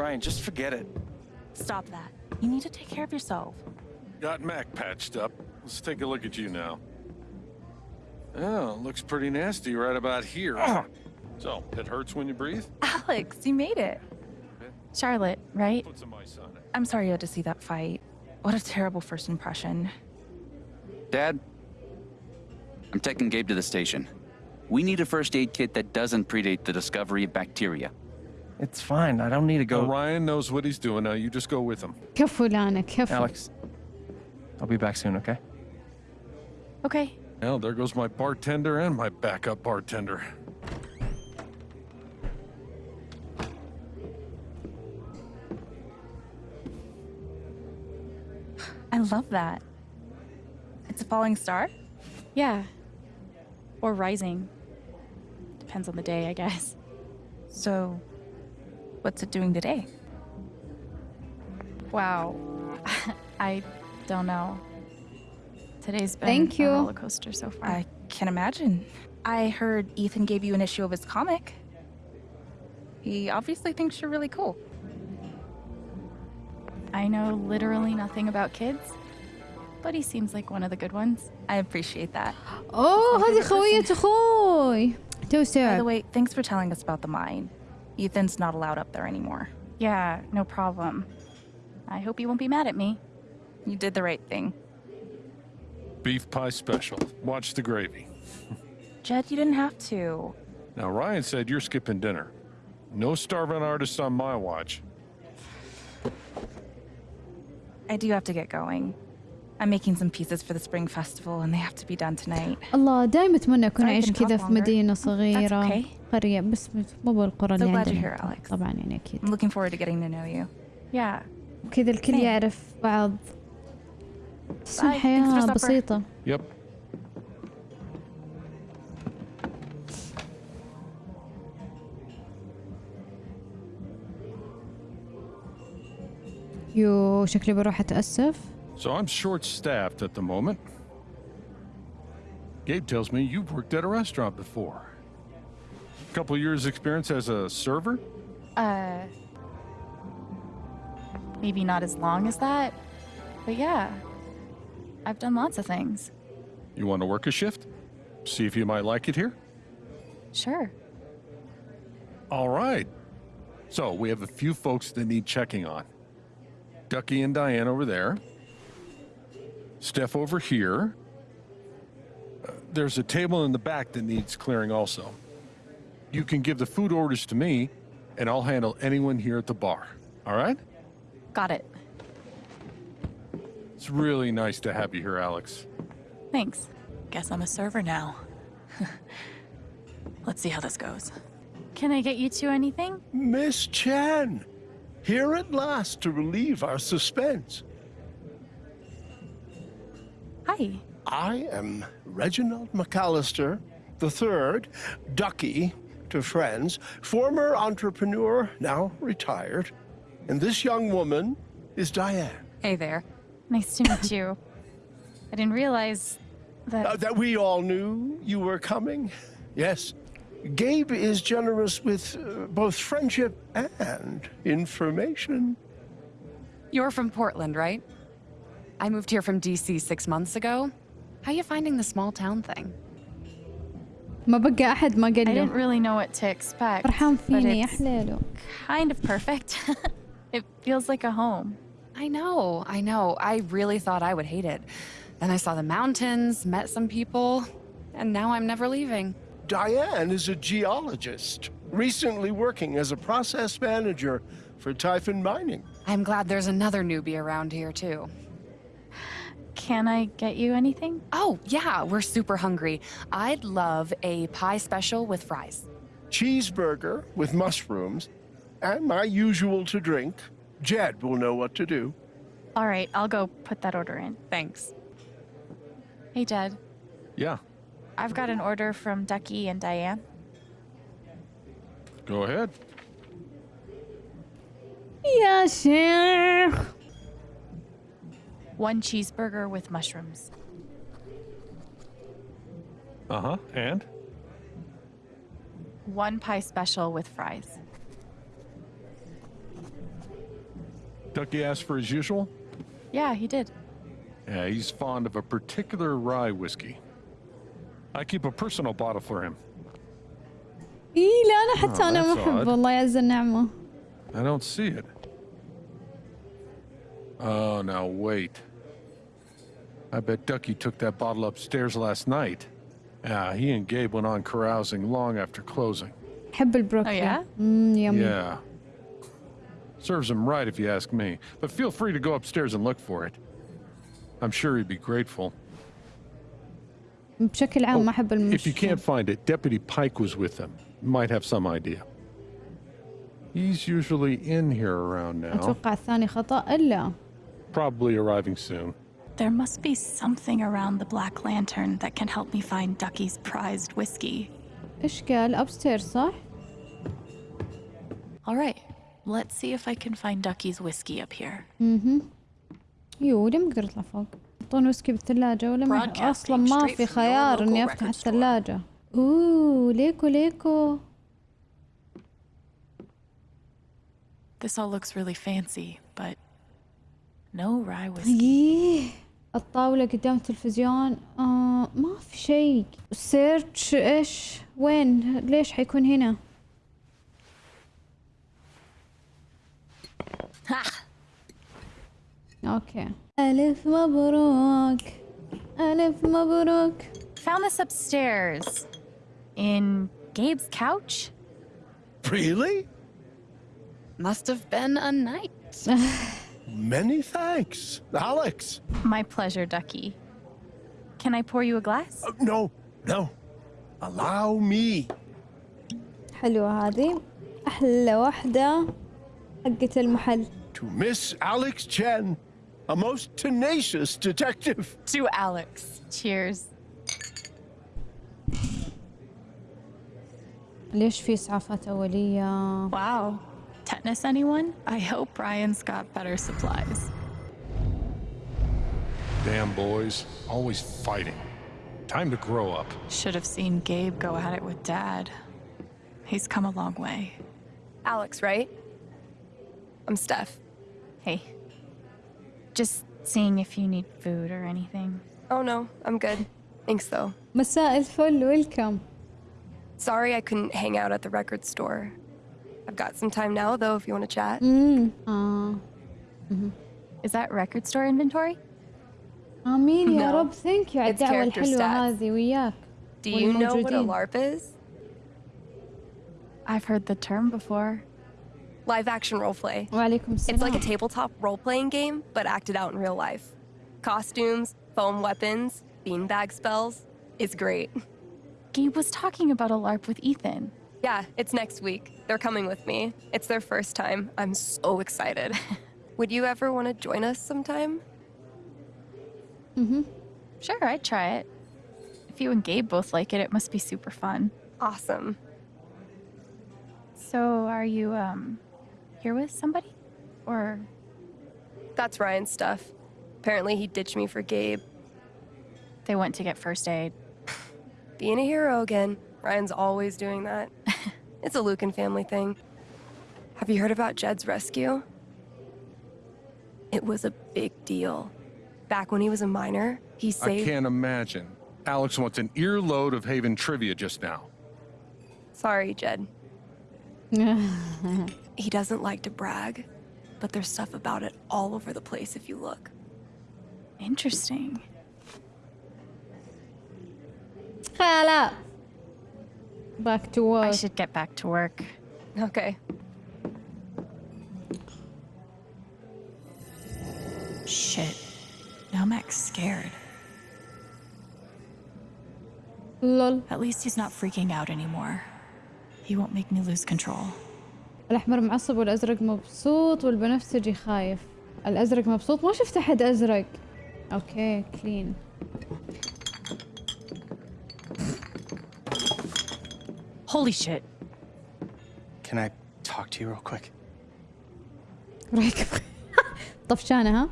Ryan, just forget it. Stop that. You need to take care of yourself. Got Mac patched up. Let's take a look at you now. Oh, looks pretty nasty right about here. So, it hurts when you breathe? Alex, you made it. Charlotte, right? Put some ice on it. I'm sorry you had to see that fight. What a terrible first impression. Dad, I'm taking Gabe to the station. We need a first aid kit that doesn't predate the discovery of bacteria. It's fine. I don't need to go. Ryan knows what he's doing now. You just go with him. careful, Anna. careful. Alex, I'll be back soon, okay? Okay. Well, there goes my bartender and my backup bartender. I love that. It's a falling star? Yeah. Or rising. Depends on the day, I guess. So, what's it doing today? Wow. I don't know. Today's been Thank you. a roller coaster so far. I can imagine. I heard Ethan gave you an issue of his comic. He obviously thinks you're really cool. I know literally nothing about kids, but he seems like one of the good ones. I appreciate that. اوه My هذه favorite خوية person. اخوي تو By the استوعب way, thanks for telling us about the mine. Ethan's not allowed up there anymore. Yeah, no problem. I hope you won't be mad at me. You did the right thing. Beef pie special. Watch the gravy. Jed, you didn't have to. Now, Ryan said you're skipping dinner. No starving artists on my watch. I do have to get going. I'm making some pieces for the spring festival and they have to be done tonight. الله دائما اتمنى اكون اعيش كذا في longer. مدينة صغيرة okay. قرية بس مو بالقرى اللي عندنا here. طبعا يعني أكيد I'm looking forward to getting to know you. Yeah. كذا الكل Same. يعرف بعض بس الحياة. بسيطة Yep. يو شكلي بروح اتأسف So I'm short staffed at the moment. Gabe tells me you've worked at a restaurant before. A Couple years experience as a server? Uh. Maybe not as long as that, but yeah. I've done lots of things. You want to work a shift? See if you might like it here? Sure. All right. So we have a few folks that need checking on. Ducky and Diane over there. Steph over here. Uh, there's a table in the back that needs clearing also. You can give the food orders to me, and I'll handle anyone here at the bar. All right? Got it. It's really nice to have you here, Alex. Thanks. Guess I'm a server now. Let's see how this goes. Can I get you two anything? Miss Chen, here at last to relieve our suspense. Hi. I am Reginald McAllister, the third, Ducky to friends, former entrepreneur, now retired. And this young woman is Diane. Hey there. Nice to meet you. I didn't realize that. Uh, that we all knew you were coming. Yes. Gabe is generous with uh, both friendship and information. You're from Portland, right? I moved here from DC six months ago. How you finding the small town thing? ما بقى احد ما قال I didn't له really know what to expect. فرحان but فيني يا it's حليله kind of perfect. it feels like a home. I know, I know. I really thought I would hate it. Then I saw the mountains, met some people, and now I'm never leaving. Diane is a geologist, recently working as a process manager for Typhon Mining. I'm glad there's another newbie around here, too. Can I get you anything? Oh, yeah, we're super hungry. I'd love a pie special with fries. Cheeseburger with mushrooms, and my usual to drink. Jed will know what to do. All right, I'll go put that order in. Thanks. Hey, Jed. Yeah. I've got an order from Ducky and Diane. Go ahead. Yeah, sure. One cheeseburger with mushrooms. Uh huh. And? One pie special with fries. Ducky asked for his usual? Yeah, he did. Yeah, he's fond of a particular rye whiskey. I keep a personal bottle for him. اي لا انا حتى Oh, انا ما that's احب odd. الله يعز النعمه I don't see it. Oh, now wait. I bet Ducky took that bottle upstairs last night. Yeah, he and Gabe went on carousing long after closing. احب البروكلي Oh, yeah? امم يمي Yeah. Serves him right if you ask me. But feel free to go upstairs and look for it. I'm sure he'd be grateful. بشكل عام ما احب If you المشروب can't find it, Deputy Pike was with them. Might have some idea. He's usually in here around now. اتوقع الثاني خطا الا Probably arriving soon. There must be something around the Black Lantern that can help me find Ducky's prized whiskey. ايش قال ابستير صح؟ All right, let's see if I can find Ducky's whiskey up here. يو ليه ما اقدر اطلع فوق؟ يحطون ويسكي بالثلاجة ولا ما Broadcasting اصلا ما straight في from your خيار اني local افتح record store. الثلاجة اوه ليكو ليكو This all looks really fancy, but no rye whiskey. الطاولة قدام التلفزيون آه ما في شيء سيرش إيش وين ليش حيكون هنا أوكي ألف مبروك ألف مبروك Found this upstairs. In Gabe's couch? Really? Must have been a night. Many thanks. Alex. My pleasure, Ducky. Can I pour you a glass? Uh, no, no. Allow me. حلوة هذه احلى واحدة حقت المحل To Miss Alex Chen, a most tenacious detective. To Alex. Cheers. ليش في اسعافات اولية Wow. tetanus anyone. I hope Ryan's got better supplies. Damn boys, always fighting. Time to grow up. Should have seen Gabe go at it with Dad. He's come a long way. Alex, right? I'm Steph. Hey. Just seeing if you need food or anything. Oh no, I'm good. Thanks though. مساء الفل, welcome. Sorry I couldn't hang out at the record store. I've got some time now though if you want to chat. امم اه Is that record store inventory? امين يا No. رب ثانك يو على It's الدعوة character الحلوة stats. هذه وياك Do you know what a والموجودين. LARP is? I've heard the term before. Live action roleplay. وعليكم السلام It's like a tabletop role playing game, but acted out in real life. Costumes, foam weapons, beanbag spells. It's great. Gabe was talking about a LARP with Ethan. Yeah, it's next week. They're coming with me. It's their first time. I'm so excited. Would you ever want to join us sometime? Mm-hmm. Sure, I'd try it. If you and Gabe both like it, it must be super fun. Awesome. So, are you, um, here with somebody? Or, That's Ryan's stuff. Apparently, he ditched me for Gabe. they went to get first aid? Being a hero again. Ryan's always doing that. It's a Lucan family thing. Have you heard about Jed's rescue? It was a big deal. Back when he was a minor, he saved- I can't imagine. Alex wants an earload of Haven trivia just now. Sorry, Jed. he doesn't like to brag, but there's stuff about it all over the place if you look. Interesting. Hello back to I work should get back to work. Okay. Shit. Now Mac's scared. لول At least he's not freaking out anymore. He won't make me lose control. الأحمر معصب والأزرق مبسوط والبنفسجي خايف الأزرق مبسوط ما شفت أحد أزرق أوكي كلين Holy shit. Can I talk to you real quick? رايك طفشانة ها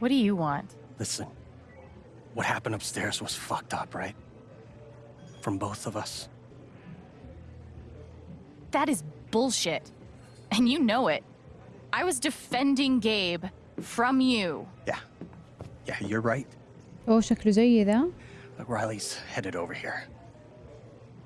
What do you want? Listen, what happened upstairs was fucked up, right? From both of us. That is bullshit. And you know it. I was defending Gabe from you. Yeah. Yeah, you're right. اوه شكله زي ذا Riley's headed over here.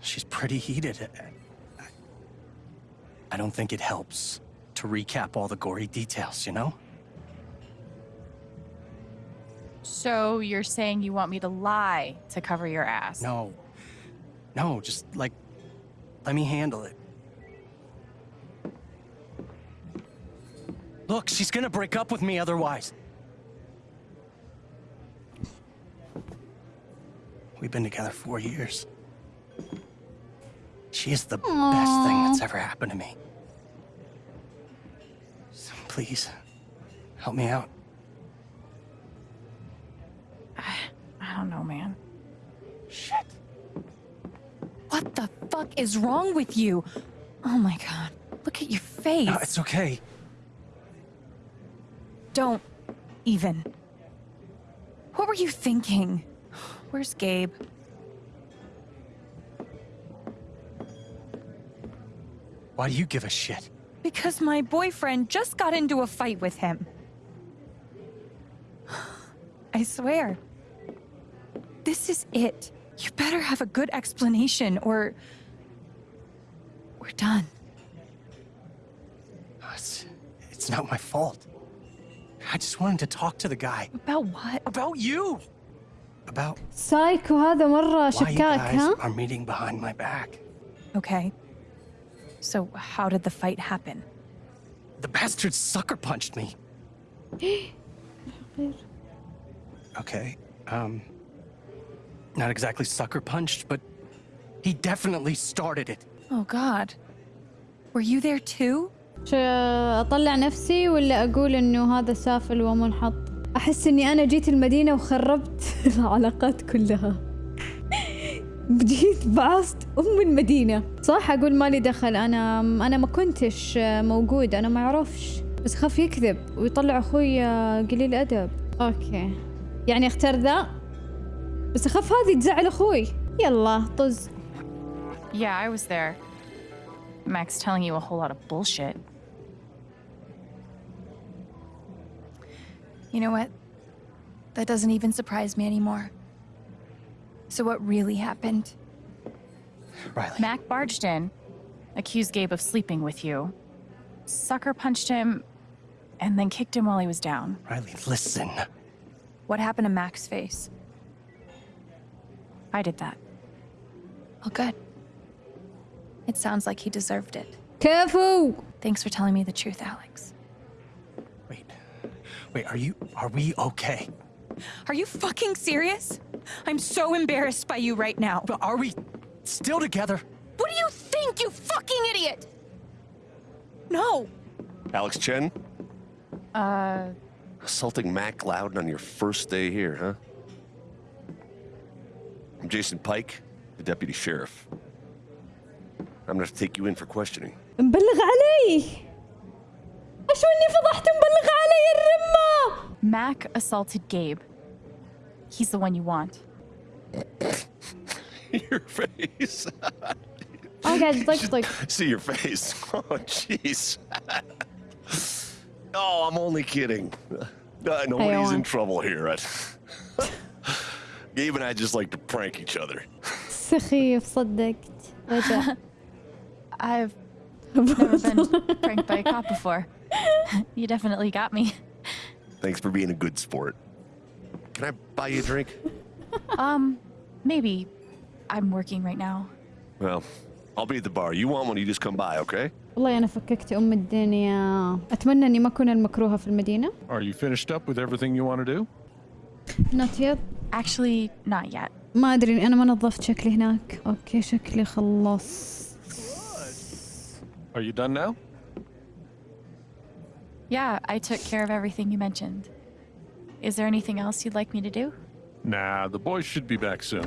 She's pretty heated. I- I don't think it helps to recap all the gory details, you know? So you're saying you want me to lie to cover your ass? No. No, just like, let me handle it. Look, she's gonna break up with me otherwise. We've been together four years. She is the best thing that's ever happened to me. So please, help me out. I don't know, man. Shit. What the fuck is wrong with you? Oh my god. Look at your face. No, it's okay. Don't even. What were you thinking? Where's Gabe? Why do you give a shit? Because my boyfriend just got into a fight with him. I swear. This is it. You better have a good explanation or. We're done. It's, it's not my fault. I just wanted to talk to the guy. About what? About you! About سايكو هذا مرة why you شكاك guys ها are meeting behind my back. Okay. So, how did the fight happen? The bastard sucker punched me. Okay, um... Not exactly sucker punched, but he definitely started it. Oh, God. Were you there too? ش- اطلع نفسي ولا اقول انه هذا سافل ومنحط أحس إني أنا جيت المدينة وخربت العلاقات كلها. جيت بعصت أم المدينة. صح أقول مالي دخل. أنا أنا ما كنتش موجود أنا ما أعرفش. بس خاف يكذب ويطلع أخوي قليل ادب أوكي. يعني أختار ذا. بس أخاف هذه تزعل أخوي. يلا طز. Yeah, I was there. Max telling you a whole lot of bullshit. You know what? That doesn't even surprise me anymore. So what really happened? Riley. Mac barged in, accused Gabe of sleeping with you, sucker punched him, and then kicked him while he was down. Riley, listen. What happened to Mac's face? I did that. Well, good. It sounds like he deserved it. Careful! Thanks for telling me the truth, Alex. Wait. Wait, are you... Are we okay? Are you fucking serious? I'm so embarrassed by you right now. But are we still together? What do you think, you fucking idiot? No. Alex Chen, Uh, assaulting Mac Loudon on your first day here, huh? I'm Jason Pike, the deputy sheriff. I'm gonna have to take you in for questioning. مبلغ علي ايش اني فضحت مبلغ علي الرمة Mac assaulted Gabe. He's the one you want. your face. انا قاعد طقطق See your face. Oh, jeez. oh, I'm only kidding. Uh, nobody's in حيوان. trouble here. Gabe and I just like to prank each other. سخيف صدقت رجع I've never been pranked by a cop before. you definitely got me. Thanks for being a good sport. Can I buy you a drink? Um, maybe. I'm working right now. Well, I'll be at the bar. You want one, you just come by, okay? والله انا فككت ام الدنيا اتمنى اني ما اكون المكروهه في المدينه Are you finished up with everything you want to do? نوت يت Actually, not yet. ما ادري انا ما نظفت شكلي هناك اوكي شكلي خلصت Are you done now? Yeah, I took care of everything you mentioned. Is there anything else you'd like me to do? Nah, the boys should be back soon.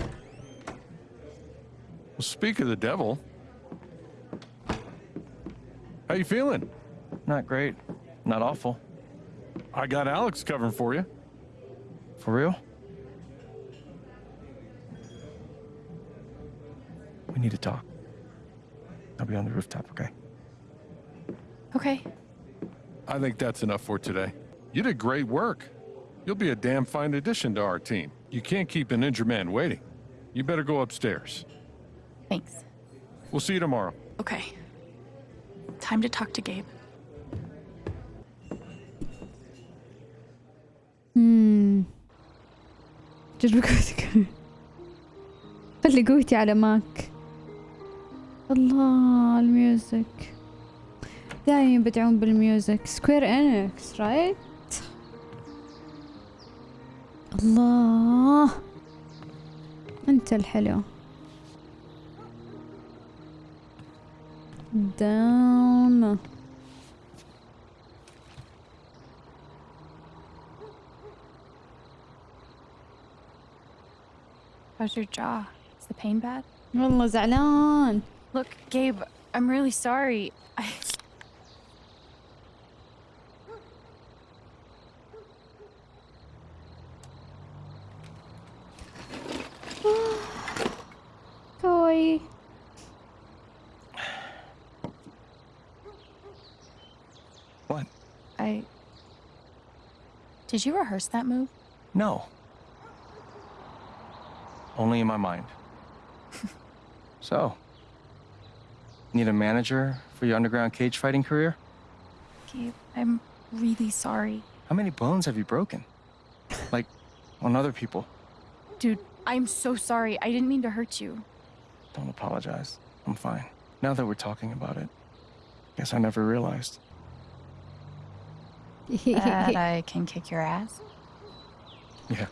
Well, speak of the devil. How you feeling? Not great. Not awful. I got Alex covering for you. For real? We need to talk. I'll be on the rooftop, okay? Okay. I think that's enough for today. You did great work. You'll be a damn fine addition to our team. You can't keep an injured man waiting. You better go upstairs. Thanks. We'll see you tomorrow. Okay. Time to talk to Gabe. امم جرب قوتك خلي قوتي على ماك الله الميوزك دايما يبدعون بالميوزك سكوير انكس رايت الله انت الحلو دام How's your jaw? Is the pain bad? والله زعلان Look, Gabe, I'm really sorry. I. Did you rehearse that move? No. Only in my mind. so, need a manager for your underground cage fighting career? Gabe, I'm really sorry. How many bones have you broken? Like, on other people? Dude, I'm so sorry. I didn't mean to hurt you. Don't apologize. I'm fine. Now that we're talking about it, guess I never realized That I can kick your ass. Yeah,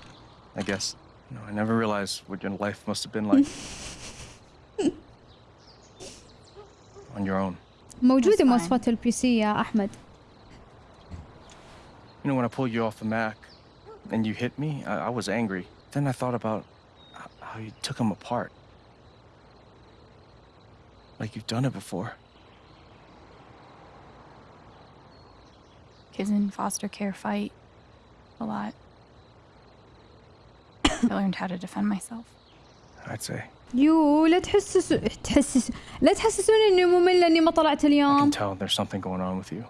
I guess. No, I never realized what your life must have been like. on your own. موجودة That's fine. مواصفات البي سي يا أحمد You know, when I pulled you off the Mac and you hit me, I, I was angry. Then I thought about h- how you took him apart. Like you've done it before. Kids in foster care fight a lot. I learned how to defend myself. I'd say. يو لا تحسسوا تحسس لا تحسسوني اني مملة اني ما طلعت I can اليوم tell there's something going on with you.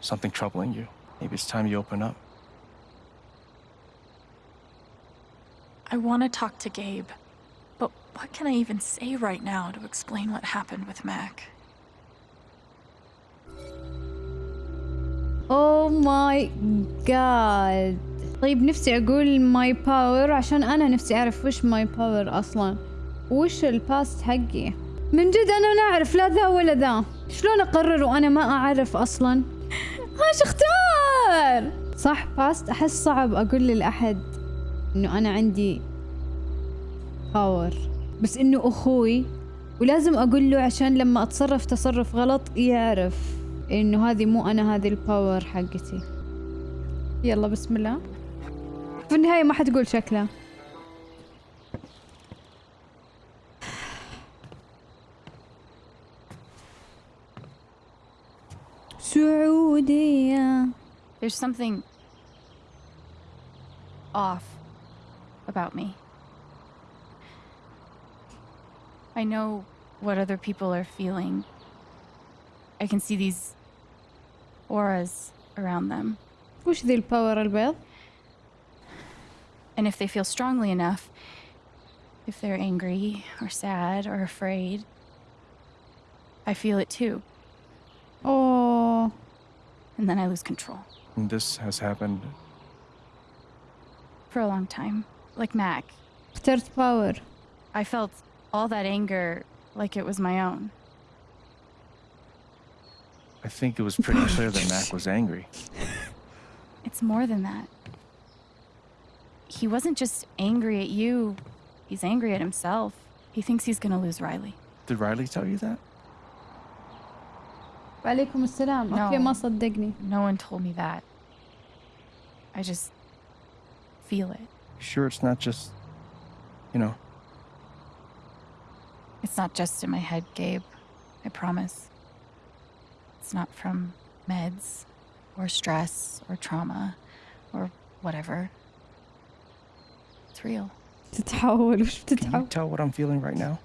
Something troubling you. Maybe it's time you open up. I want to talk to Gabe, but what can I even say right now to explain what happened with Mac? اوه ماي جاد طيب نفسي أقول ماي باور عشان أنا نفسي أعرف وش ماي باور أصلا. وش الباست حقي؟ من جد أنا لا اعرف لا ذا ولا ذا. شلون أقرر وأنا ما أعرف أصلا؟ إيش أختار؟ صح باست أحس صعب أقول للأحد إنه أنا عندي باور بس إنه أخوي ولازم أقول له عشان لما أتصرف تصرف غلط يعرف. انه هذه مو أنا هذه الباور حقتي يلا بسم الله في النهاية ما حتقول شكله سعودية There's something off about me. I know what other people are feeling. I can see these auras around them. وش ذي الباور البيض؟ And if they feel strongly enough, if they're angry or sad or afraid, I feel it too. اوه And then I lose control And this has happened. for a long time. Like Mac, اخترت باور I felt all that anger like it was my own. I think it was pretty clear that Mac was angry. It's more than that. He wasn't just angry at you, he's angry at himself. He thinks he's gonna lose Riley. Did Riley tell you that? وعليكم السلام No. اوكي ما صدقني No one told me that. I just feel it. You sure it's not just, you know, It's not just in my head, Gabe. I promise. It's not from meds or stress or trauma or whatever. It's real. تتحول وش can you بتتحول tell what I'm feeling right now?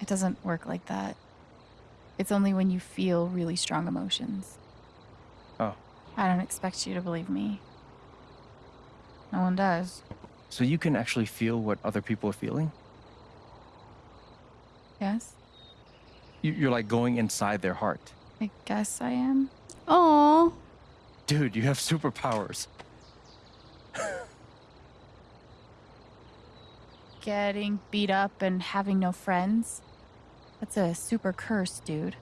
I It doesn't work like that. It's only when you feel really strong emotions. Oh. I don't expect you to believe me. No one does. So you can actually feel what other people are feeling? Yes? You- You're like going inside their heart. I guess I am. Oh, Dude, you have superpowers. Getting beat up and having no friends. That's a super curse, dude.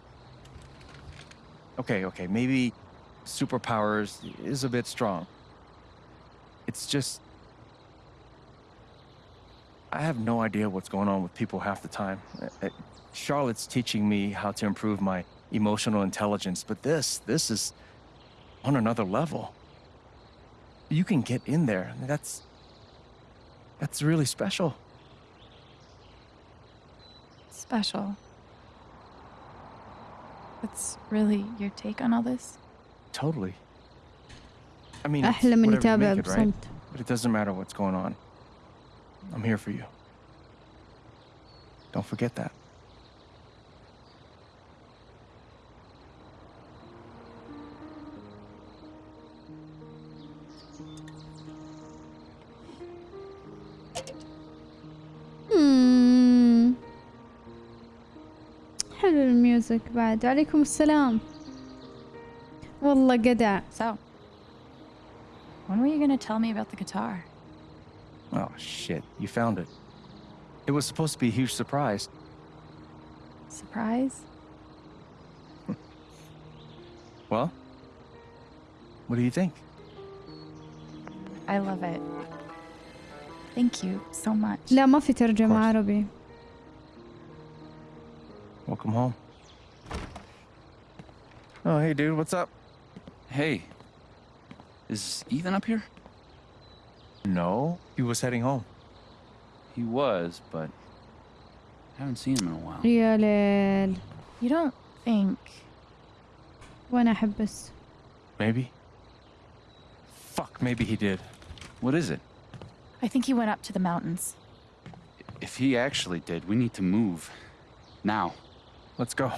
Okay, okay, maybe superpowers is a bit strong. It's just. I have no idea what's going on with people half the time. Uh, uh, Charlotte's teaching me how to improve my emotional intelligence, but this, this is on another level. You can get in there. That's, that's really special. Special? That's really your take on all this? Totally. I mean, it's whatever you make it, right? But it doesn't matter what's going on. I'm here for you. Don't forget that. مم. حلو الميوزك بعد عليكم السلام والله قدع So, when were you gonna tell me about the guitar? Oh, shit. You found it. It was supposed to be a huge surprise. Surprise? Well, what do you think? I love it. Thank you so much. لا ما في ترجمة course. عربي Welcome home. Oh, hey, dude. What's up? Hey, is Ethan up here? No. He was heading home. He was, but I haven't seen him in a while. يا ليل You don't think وانا احبس Maybe. Fuck, maybe he did. What is it? I think he went up to the mountains. If he actually did, we need to move. Now. Let's go.